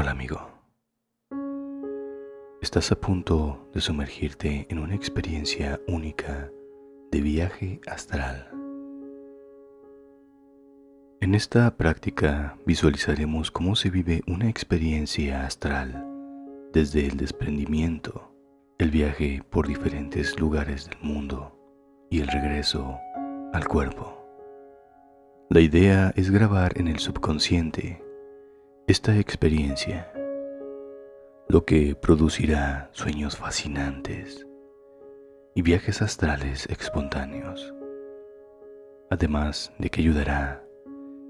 Hola amigo. Estás a punto de sumergirte en una experiencia única de viaje astral. En esta práctica visualizaremos cómo se vive una experiencia astral desde el desprendimiento, el viaje por diferentes lugares del mundo y el regreso al cuerpo. La idea es grabar en el subconsciente esta experiencia, lo que producirá sueños fascinantes y viajes astrales espontáneos, además de que ayudará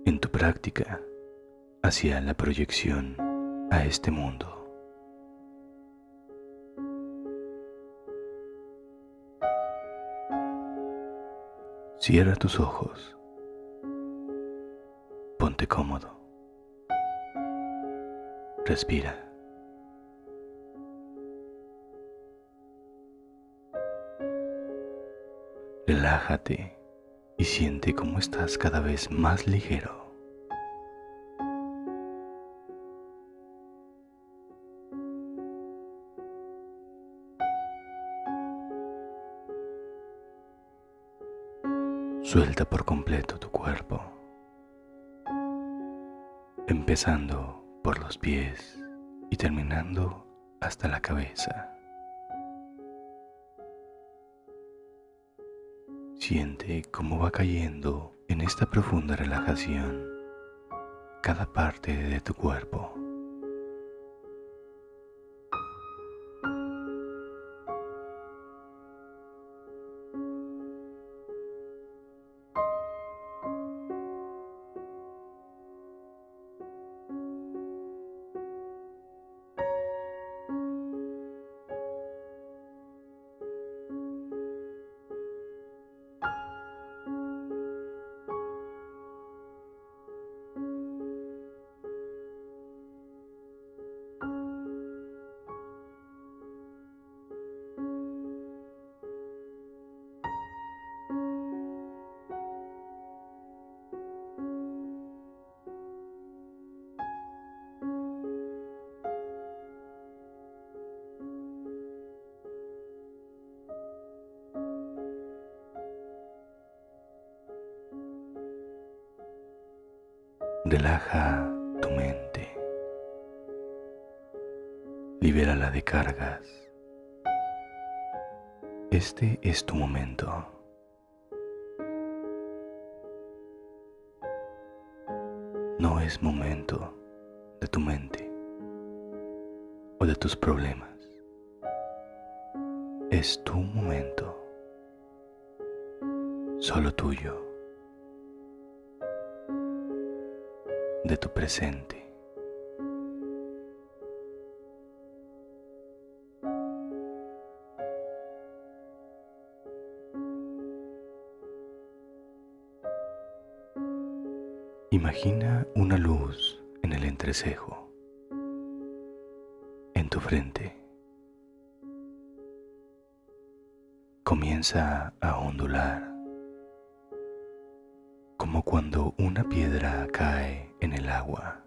en tu práctica hacia la proyección a este mundo. Cierra tus ojos. Ponte cómodo. Respira. Relájate y siente cómo estás cada vez más ligero. Suelta por completo tu cuerpo, empezando por los pies y terminando hasta la cabeza. Siente cómo va cayendo en esta profunda relajación cada parte de tu cuerpo. Relaja tu mente. Libérala de cargas. Este es tu momento. No es momento de tu mente o de tus problemas. Es tu momento, solo tuyo. De tu presente. Imagina una luz en el entrecejo, en tu frente. Comienza a ondular como cuando una piedra cae en el agua.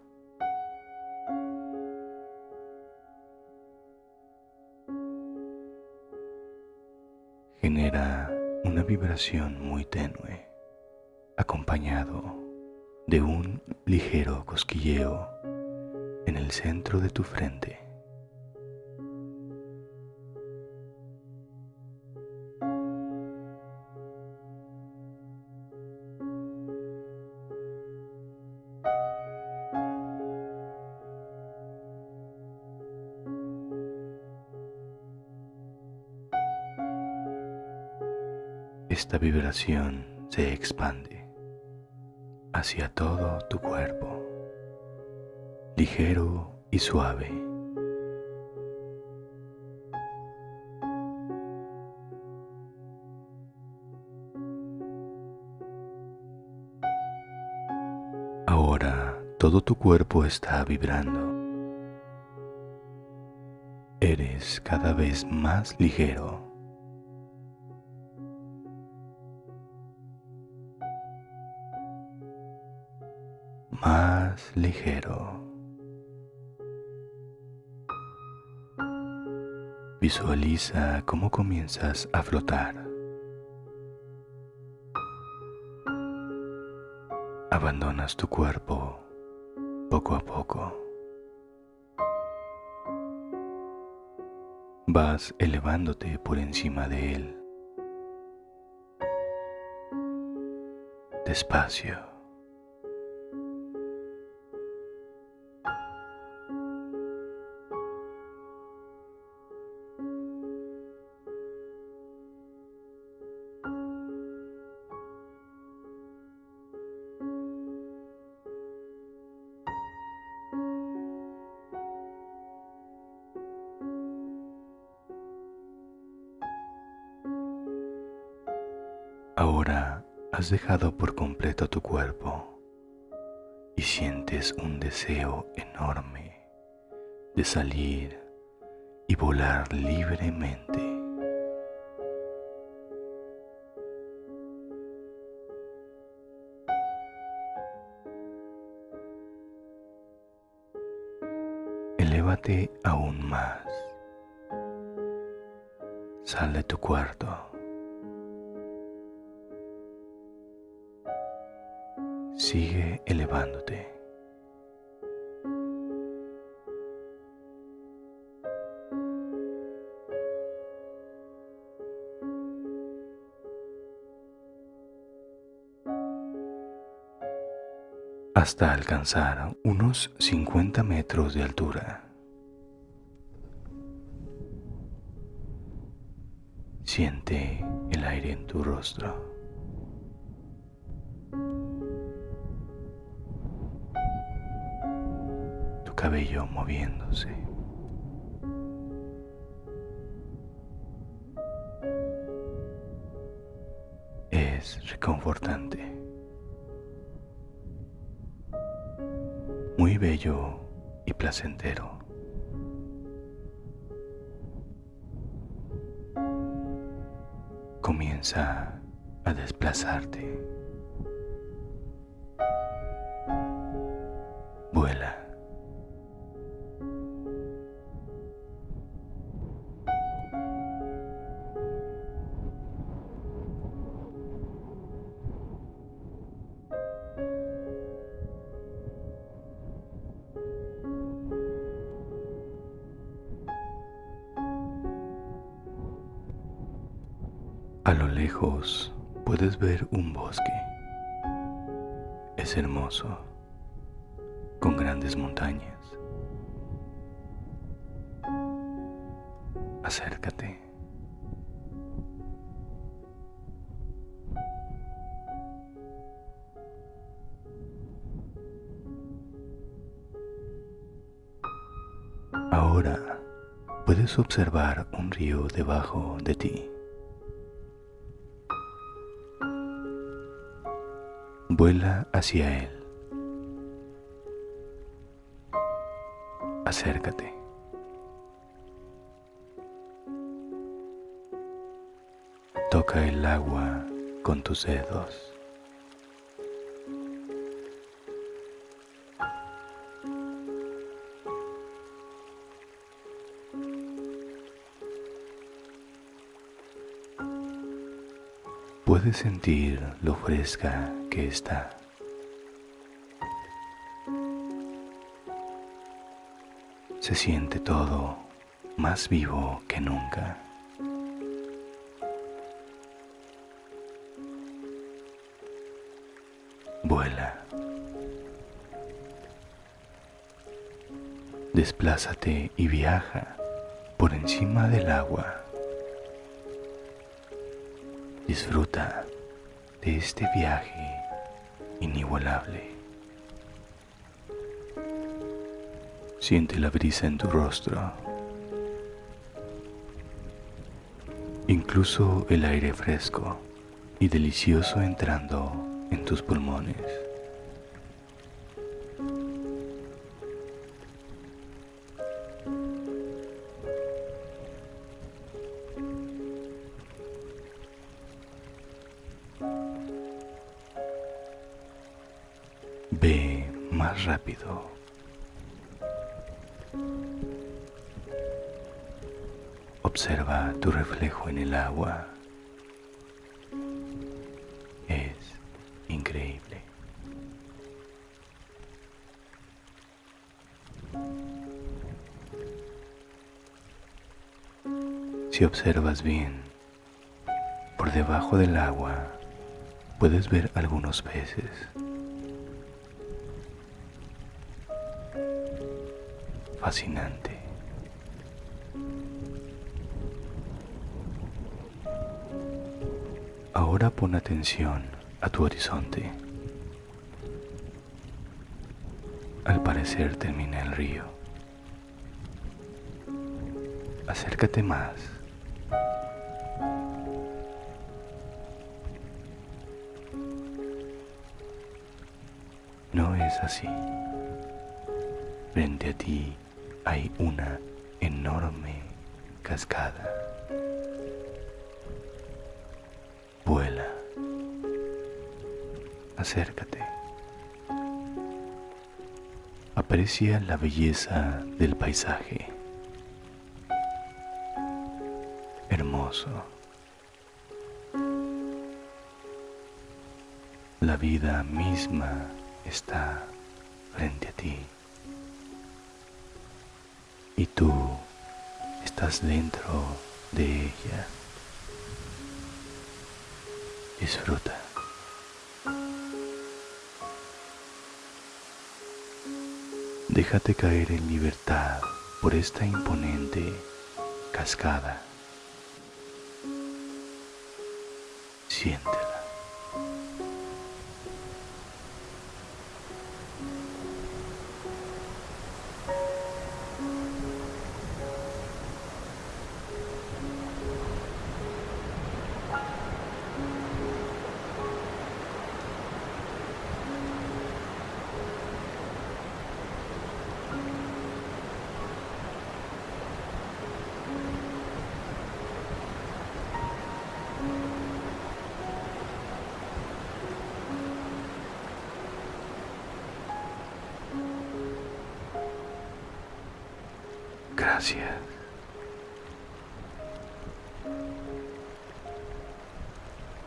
Genera una vibración muy tenue, acompañado de un ligero cosquilleo en el centro de tu frente. Esta vibración se expande hacia todo tu cuerpo, ligero y suave. Ahora todo tu cuerpo está vibrando. Eres cada vez más ligero. más ligero. Visualiza cómo comienzas a flotar. Abandonas tu cuerpo poco a poco. Vas elevándote por encima de él. Despacio. Ahora has dejado por completo tu cuerpo y sientes un deseo enorme de salir y volar libremente. Elévate aún más. Sal de tu cuarto. Sigue elevándote. hasta alcanzar unos 50 metros de altura. Siente el aire en tu rostro. Cabello moviéndose. Es reconfortante. Muy bello y placentero. Comienza a desplazarte. A lo lejos puedes ver un bosque. Es hermoso, con grandes montañas. Acércate. Ahora puedes observar un río debajo de ti. Vuela hacia él. Acércate. Toca el agua con tus dedos. Puedes sentir lo fresca que está. Se siente todo más vivo que nunca. Vuela. Desplázate y viaja por encima del agua. Disfruta de este viaje inigualable. Siente la brisa en tu rostro, incluso el aire fresco y delicioso entrando en tus pulmones. Ve más rápido. Observa tu reflejo en el agua. Es increíble. Si observas bien, por debajo del agua puedes ver algunos peces. Fascinante. Ahora pon atención a tu horizonte. Al parecer termina el río. Acércate más. No es así. Frente a ti hay una enorme cascada. Vuela. Acércate. Aprecia la belleza del paisaje. Hermoso. La vida misma está frente a ti. Y tú estás dentro de ella. Disfruta. Déjate caer en libertad por esta imponente cascada. Siéntela.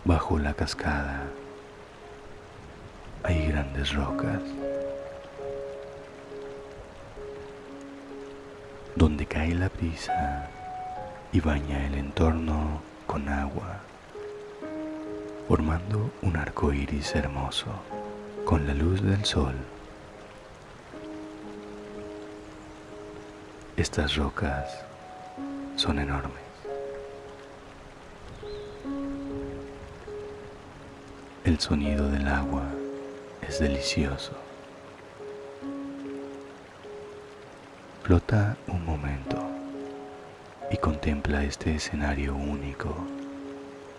Bajo la cascada hay grandes rocas donde cae la brisa y baña el entorno con agua, formando un arco iris hermoso con la luz del sol. Estas rocas son enormes. El sonido del agua es delicioso. Flota un momento y contempla este escenario único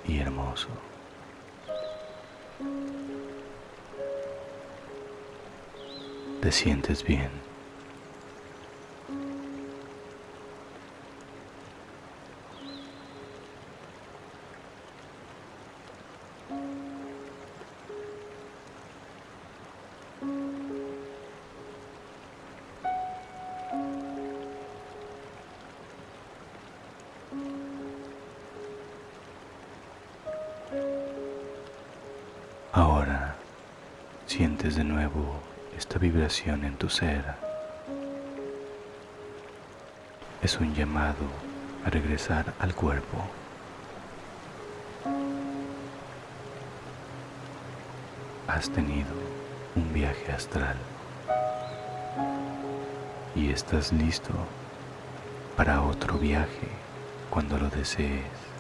y hermoso. Te sientes bien. Sientes de nuevo esta vibración en tu ser. Es un llamado a regresar al cuerpo. Has tenido un viaje astral y estás listo para otro viaje cuando lo desees.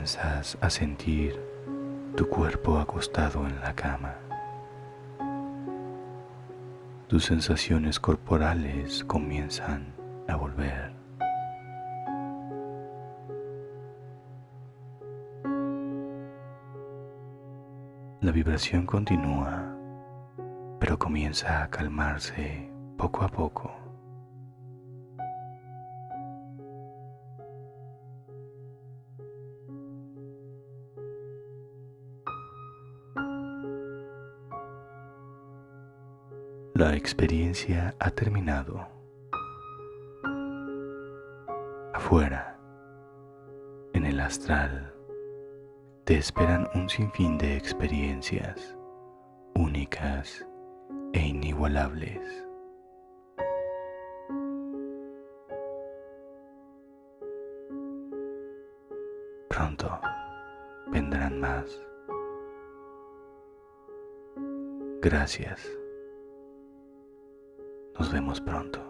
Comienzas a sentir tu cuerpo acostado en la cama. Tus sensaciones corporales comienzan a volver. La vibración continúa, pero comienza a calmarse poco a poco. La experiencia ha terminado. Afuera, en el astral, te esperan un sinfín de experiencias únicas e inigualables. Pronto vendrán más. Gracias. Nos vemos pronto.